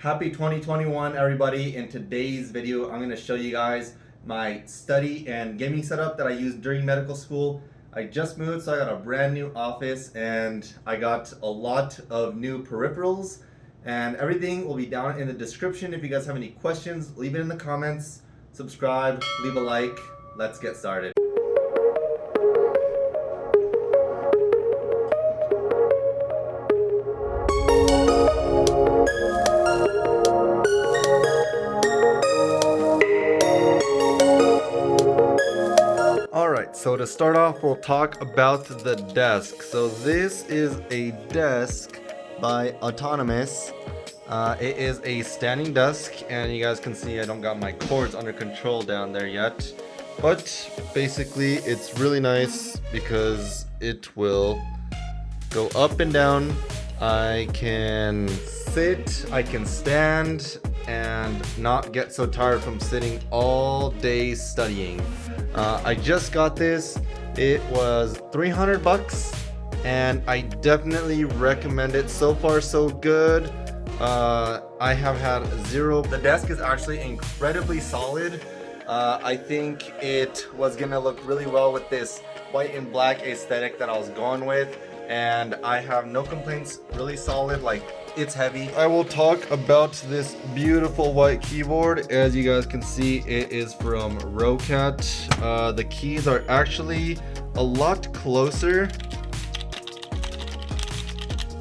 Happy 2021 everybody. In today's video I'm to show you guys my study and gaming setup that I used during medical school. I just moved so I got a brand new office and I got a lot of new peripherals and everything will be down in the description. If you guys have any questions leave it in the comments, subscribe, leave a like, let's get started. To start off, we'll talk about the desk. So this is a desk by Autonomous. Uh, it is a standing desk, and you guys can see I don't got my cords under control down there yet. But basically, it's really nice because it will go up and down. I can sit, I can stand, and not get so tired from sitting all day studying. Uh, I just got this. It was 300 bucks and I definitely recommend it. So far so good. Uh, I have had zero. The desk is actually incredibly solid. Uh, I think it was gonna look really well with this white and black aesthetic that I was going with and I have no complaints. Really solid like it's heavy. I will talk about this beautiful white keyboard. As you guys can see it is from Roccat uh, the keys are actually a lot closer.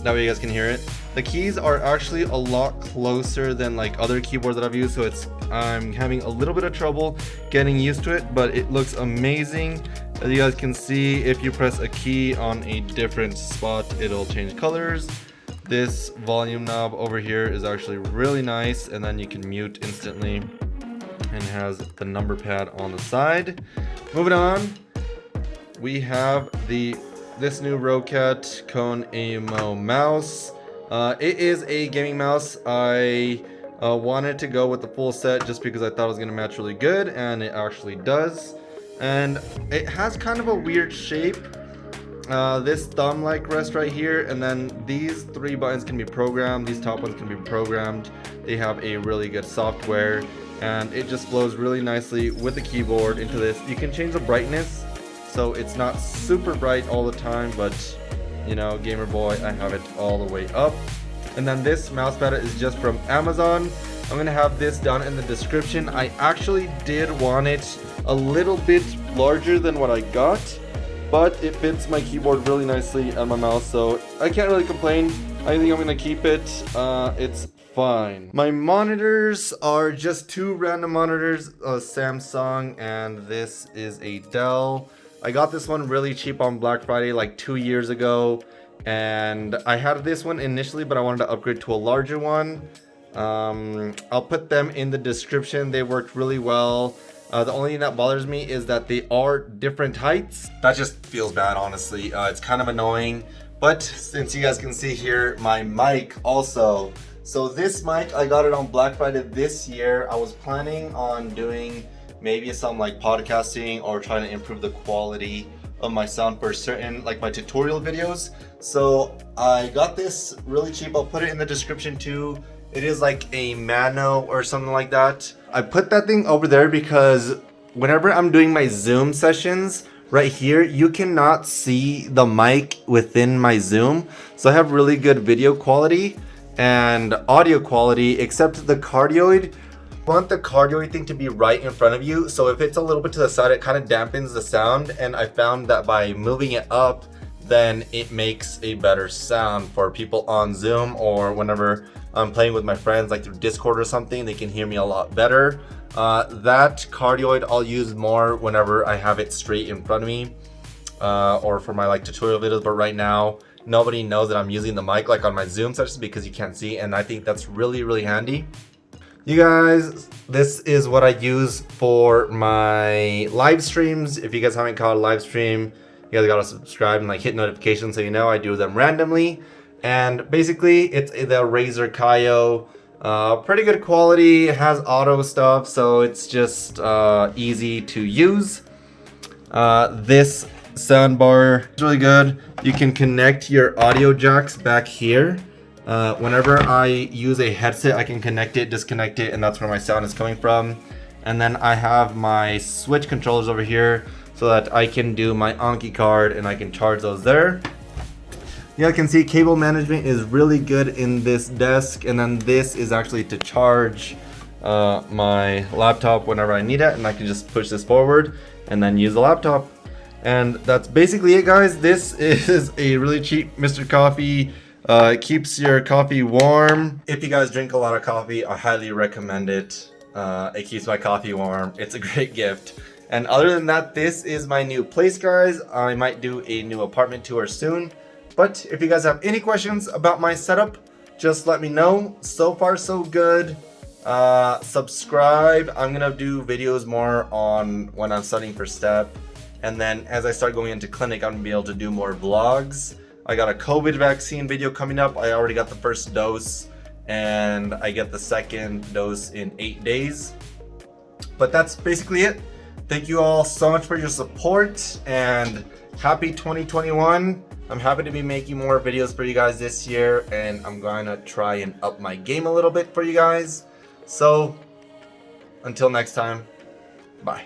That way you guys can hear it. The keys are actually a lot closer than like other keyboards that I've used so it's I'm having a little bit of trouble getting used to it but it looks amazing as you guys can see, if you press a key on a different spot, it'll change colors. This volume knob over here is actually really nice, and then you can mute instantly and has the number pad on the side. Moving on, we have the this new Roccat Kone AIMO mouse. Uh, it is a gaming mouse. I uh, wanted to go with the full set just because I thought it was going to match really good, and it actually does and it has kind of a weird shape. Uh, this thumb like rest right here and then these three buttons can be programmed these top ones can be programmed. They have a really good software and it just flows really nicely with the keyboard into this. You can change the brightness so it's not super bright all the time but you know gamer boy I have it all the way up. And then this mouse pad is just from Amazon. I'm gonna have this down in the description. I actually did want it a little bit larger than what I got, but it fits my keyboard really nicely and my mouse, so I can't really complain. I think I'm gonna keep it. Uh, it's fine. My monitors are just two random monitors, a Samsung and this is a Dell. I got this one really cheap on Black Friday like two years ago and I had this one initially but I wanted to upgrade to a larger one. Um, I'll put them in the description. They worked really well. Uh, the only thing that bothers me is that they are different heights. That just feels bad, honestly. Uh, it's kind of annoying. But since you guys can see here, my mic also. So this mic, I got it on Black Friday this year. I was planning on doing maybe some like podcasting or trying to improve the quality of my sound for certain like my tutorial videos. So I got this really cheap. I'll put it in the description too. It is like a Mano or something like that. I put that thing over there because whenever I'm doing my Zoom sessions, right here, you cannot see the mic within my Zoom. So I have really good video quality and audio quality, except the cardioid. I want the cardioid thing to be right in front of you. So if it's a little bit to the side, it kind of dampens the sound. And I found that by moving it up, then it makes a better sound for people on Zoom or whenever I'm playing with my friends like through Discord or something, they can hear me a lot better. Uh, that cardioid I'll use more whenever I have it straight in front of me uh, or for my like tutorial videos. But right now, nobody knows that I'm using the mic like on my Zoom sessions because you can't see. And I think that's really, really handy. You guys, this is what I use for my live streams. If you guys haven't caught a live stream, you guys gotta subscribe and like hit notifications so you know I do them randomly. And basically, it's the Razer Kiyo. Uh, pretty good quality, has auto stuff, so it's just uh, easy to use. Uh, this soundbar is really good. You can connect your audio jacks back here. Uh, whenever I use a headset, I can connect it, disconnect it, and that's where my sound is coming from. And then I have my switch controllers over here so that I can do my Anki card and I can charge those there. Yeah, you can see cable management is really good in this desk. And then this is actually to charge uh, my laptop whenever I need it. And I can just push this forward and then use the laptop. And that's basically it guys. This is a really cheap Mr. Coffee. Uh, keeps your coffee warm. If you guys drink a lot of coffee, I highly recommend it. Uh, it keeps my coffee warm. It's a great gift. And other than that, this is my new place, guys. I might do a new apartment tour soon. But if you guys have any questions about my setup, just let me know. So far, so good. Uh, subscribe. I'm going to do videos more on when I'm studying for STEP. And then as I start going into clinic, I'm going to be able to do more vlogs. I got a COVID vaccine video coming up. I already got the first dose and I get the second dose in eight days. But that's basically it. Thank you all so much for your support and happy 2021. I'm happy to be making more videos for you guys this year and I'm to try and up my game a little bit for you guys. So until next time, bye.